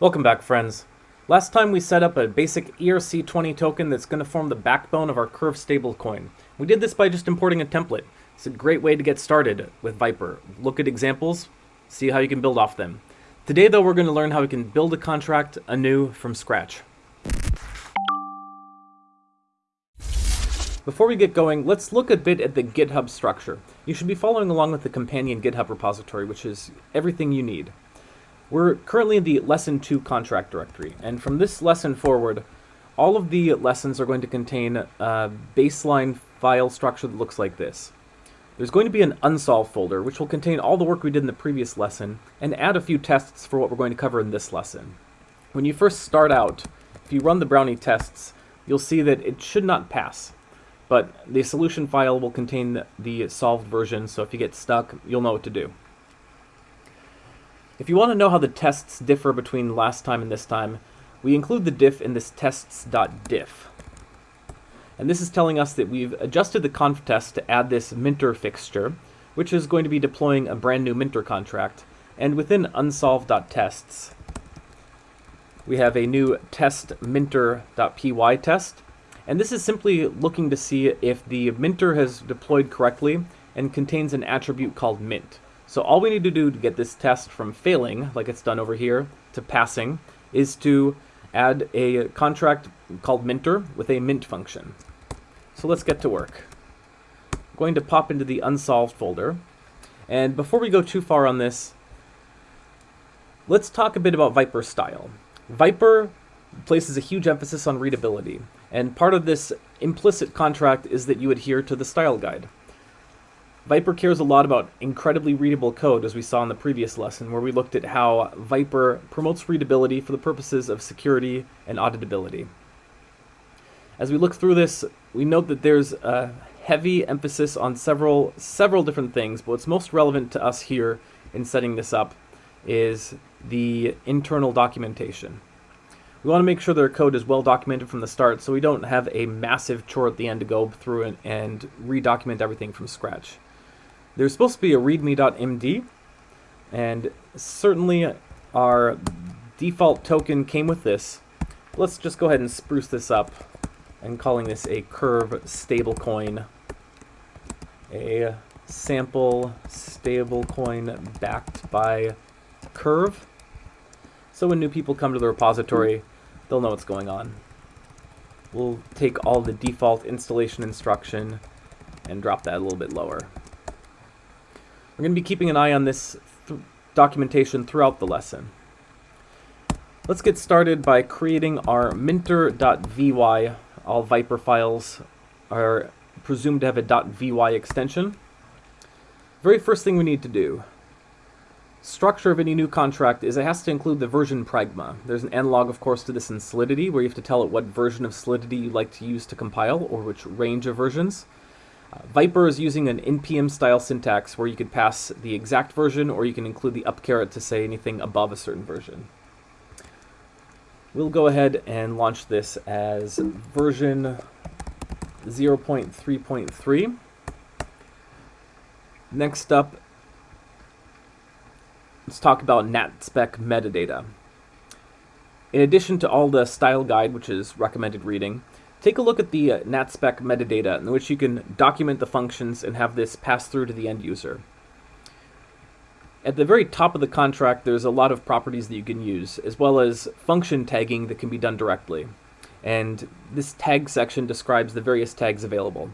Welcome back, friends. Last time we set up a basic ERC20 token that's going to form the backbone of our Curve stablecoin. We did this by just importing a template. It's a great way to get started with Vyper. Look at examples, see how you can build off them. Today, though, we're going to learn how we can build a contract anew from scratch. Before we get going, let's look a bit at the GitHub structure. You should be following along with the companion GitHub repository, which is everything you need. We're currently in the Lesson 2 contract directory, and from this lesson forward, all of the lessons are going to contain a baseline file structure that looks like this. There's going to be an unsolved folder, which will contain all the work we did in the previous lesson, and add a few tests for what we're going to cover in this lesson. When you first start out, if you run the Brownie tests, you'll see that it should not pass. But the solution file will contain the solved version, so if you get stuck, you'll know what to do. If you want to know how the tests differ between last time and this time, we include the diff in this tests.diff. And this is telling us that we've adjusted the conf test to add this minter fixture, which is going to be deploying a brand new minter contract. And within unsolved.tests, we have a new test minter.py test. And this is simply looking to see if the minter has deployed correctly and contains an attribute called mint. So all we need to do to get this test from failing, like it's done over here, to passing, is to add a contract called minter with a mint function. So let's get to work. I'm going to pop into the unsolved folder. And before we go too far on this, let's talk a bit about Vyper style. Vyper places a huge emphasis on readability, and part of this implicit contract is that you adhere to the style guide. Vyper cares a lot about incredibly readable code, as we saw in the previous lesson, where we looked at how Vyper promotes readability for the purposes of security and auditability. As we look through this, we note that there's a heavy emphasis on several, several different things, but what's most relevant to us here in setting this up is the internal documentation. We want to make sure that our code is well documented from the start so we don't have a massive chore at the end to go through and, and redocument everything from scratch. There's supposed to be a readme.md, and certainly our default token came with this. Let's just go ahead and spruce this up and calling this a curve stablecoin. A sample stablecoin backed by Curve. So when new people come to the repository, they'll know what's going on. We'll take all the default installation instruction and drop that a little bit lower. We're going to be keeping an eye on this th documentation throughout the lesson. Let's get started by creating our minter.vy. All Vyper files are presumed to have a .vy extension. Very first thing we need to do, structure of any new contract is it has to include the version pragma. There's an analog, of course, to this in Solidity, where you have to tell it what version of Solidity you'd like to use to compile, or which range of versions. Vyper is using an npm style syntax where you could pass the exact version or you can include the up caret to say anything above a certain version. We'll go ahead and launch this as version 0.3.3. Next up, let's talk about NatSpec metadata. In addition to all the style guide, which is recommended reading, Take a look at the uh, NatSpec metadata in which you can document the functions and have this pass through to the end user. At the very top of the contract, there's a lot of properties that you can use, as well as function tagging that can be done directly. And this tag section describes the various tags available.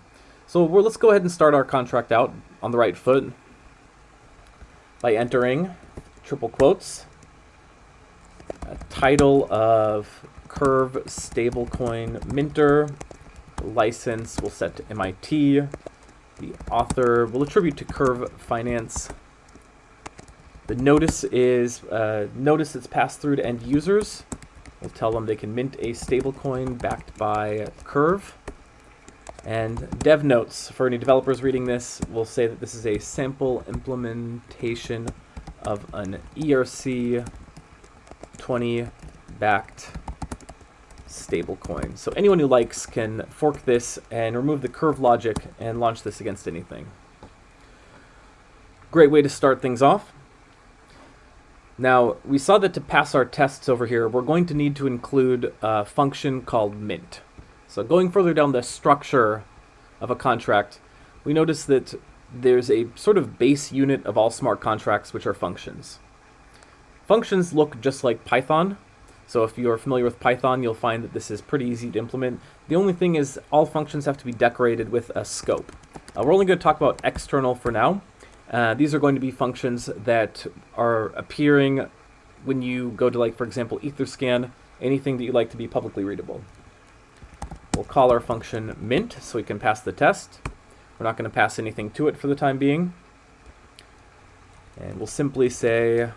So let's go ahead and start our contract out on the right foot by entering triple quotes, title of curve stablecoin minter. License we'll set to MIT. The author will attribute to Curve Finance. The notice is uh, notice that's passed through to end users. We'll tell them they can mint a stablecoin backed by Curve. And dev notes for any developers reading this will say that this is a sample implementation of an ERC 20 backed stablecoin. So anyone who likes can fork this and remove the curve logic and launch this against anything. Great way to start things off. Now, we saw that to pass our tests over here, we're going to need to include a function called mint. So going further down the structure of a contract, we notice that there's a sort of base unit of all smart contracts, which are functions. Functions look just like Python, so if you're familiar with Python, you'll find that this is pretty easy to implement. The only thing is all functions have to be decorated with a scope. Uh, we're only going to talk about external for now. Uh, these are going to be functions that are appearing when you go to, like, for example, Etherscan, anything that you like to be publicly readable. We'll call our function mint so we can pass the test. We're not going to pass anything to it for the time being. And we'll simply say,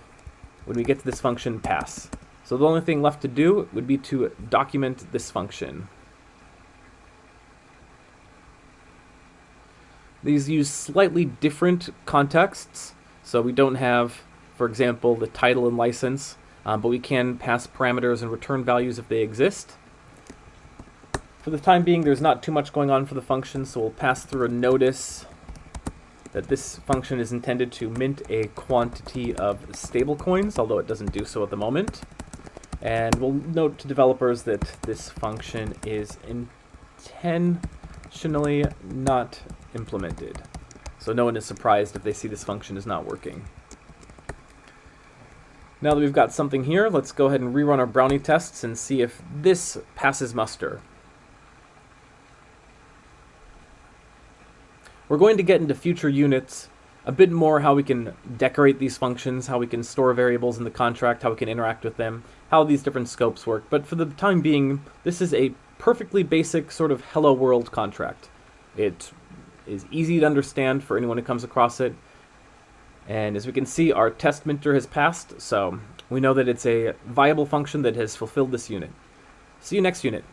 when we get to this function, pass. So the only thing left to do would be to document this function. These use slightly different contexts, so we don't have, for example, the title and license, um, but we can pass parameters and return values if they exist. For the time being, there's not too much going on for the function, so we'll pass through a notice that this function is intended to mint a quantity of stablecoins, although it doesn't do so at the moment. And we'll note to developers that this function is intentionally not implemented. So no one is surprised if they see this function is not working. Now that we've got something here, let's go ahead and rerun our brownie tests and see if this passes muster. We're going to get into future units a bit more how we can decorate these functions, how we can store variables in the contract, how we can interact with them, how these different scopes work. But for the time being, this is a perfectly basic sort of hello world contract. It is easy to understand for anyone who comes across it. And as we can see, our test minter has passed, so we know that it's a viable function that has fulfilled this unit. See you next unit.